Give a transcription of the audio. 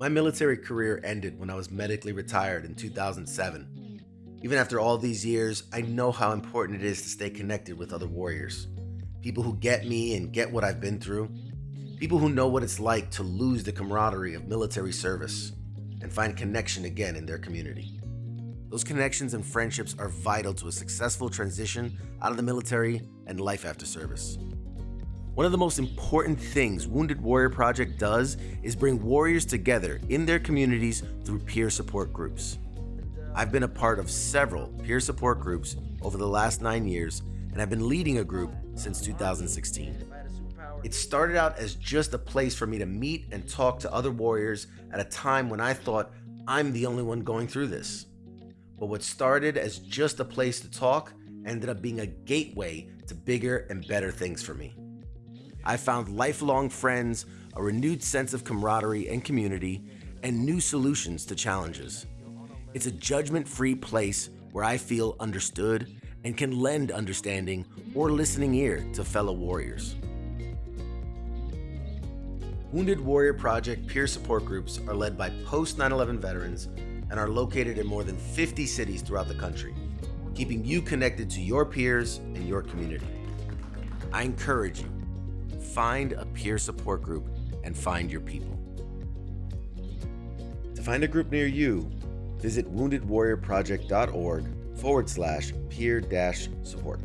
My military career ended when I was medically retired in 2007. Even after all these years, I know how important it is to stay connected with other warriors. People who get me and get what I've been through. People who know what it's like to lose the camaraderie of military service and find connection again in their community. Those connections and friendships are vital to a successful transition out of the military and life after service. One of the most important things Wounded Warrior Project does is bring warriors together in their communities through peer support groups. I've been a part of several peer support groups over the last nine years, and I've been leading a group since 2016. It started out as just a place for me to meet and talk to other warriors at a time when I thought I'm the only one going through this. But what started as just a place to talk ended up being a gateway to bigger and better things for me. I found lifelong friends, a renewed sense of camaraderie and community, and new solutions to challenges. It's a judgment free place where I feel understood and can lend understanding or listening ear to fellow warriors. Wounded Warrior Project peer support groups are led by post 9 11 veterans and are located in more than 50 cities throughout the country, keeping you connected to your peers and your community. I encourage you find a peer support group and find your people. To find a group near you, visit woundedwarriorproject.org forward slash peer dash support.